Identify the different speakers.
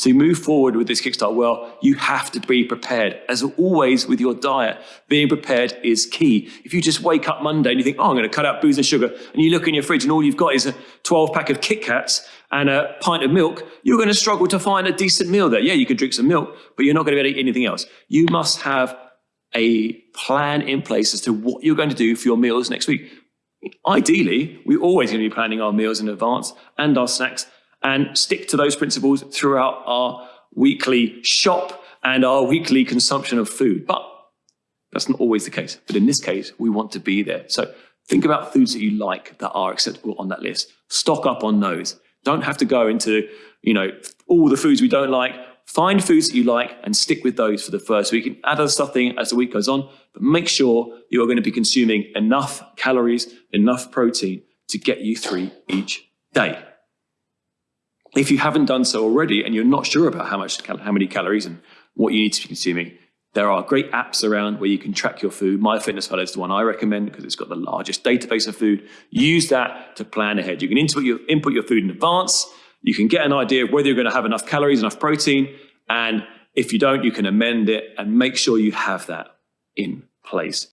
Speaker 1: to move forward with this Kickstart well, you have to be prepared. As always with your diet, being prepared is key. If you just wake up Monday and you think, oh, I'm going to cut out booze and sugar, and you look in your fridge and all you've got is a 12 pack of Kit Kats and a pint of milk, you're going to struggle to find a decent meal there. Yeah, you can drink some milk, but you're not going to be able to eat anything else. You must have a plan in place as to what you're going to do for your meals next week. Ideally, we're always going to be planning our meals in advance and our snacks and stick to those principles throughout our weekly shop and our weekly consumption of food. But that's not always the case. But in this case, we want to be there. So think about foods that you like that are acceptable on that list. Stock up on those. Don't have to go into, you know, all the foods we don't like. Find foods that you like and stick with those for the first week add other stuff in as the week goes on. But make sure you are going to be consuming enough calories, enough protein to get you through each day. If you haven't done so already and you're not sure about how much, how many calories and what you need to be consuming, there are great apps around where you can track your food. MyFitnessPal is the one I recommend because it's got the largest database of food. Use that to plan ahead. You can input your, input your food in advance. You can get an idea of whether you're going to have enough calories, enough protein. And if you don't, you can amend it and make sure you have that in place.